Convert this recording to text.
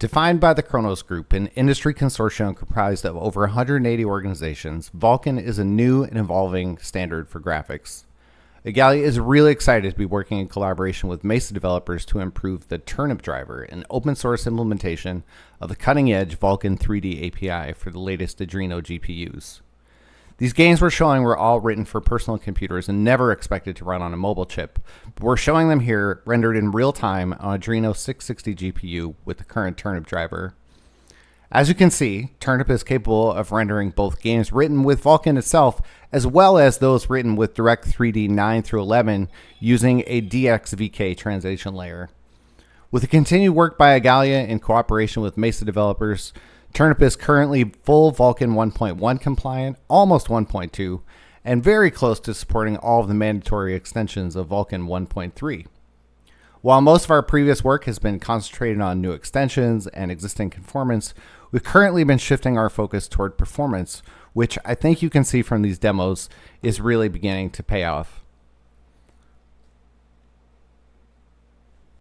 Defined by the Khronos Group, an industry consortium comprised of over 180 organizations, Vulkan is a new and evolving standard for graphics. Igalia is really excited to be working in collaboration with Mesa developers to improve the Turnip driver, an open source implementation of the cutting edge Vulkan 3D API for the latest Adreno GPUs. These games we're showing were all written for personal computers and never expected to run on a mobile chip. But we're showing them here rendered in real time on Adreno 660 GPU with the current Turnip driver. As you can see, Turnip is capable of rendering both games written with Vulkan itself as well as those written with Direct3D 9 through 11 using a DXVK translation layer. With the continued work by Igalia in cooperation with Mesa developers, Turnip is currently full Vulkan 1.1 compliant, almost 1.2, and very close to supporting all of the mandatory extensions of Vulkan 1.3. While most of our previous work has been concentrated on new extensions and existing conformance, we've currently been shifting our focus toward performance, which I think you can see from these demos is really beginning to pay off.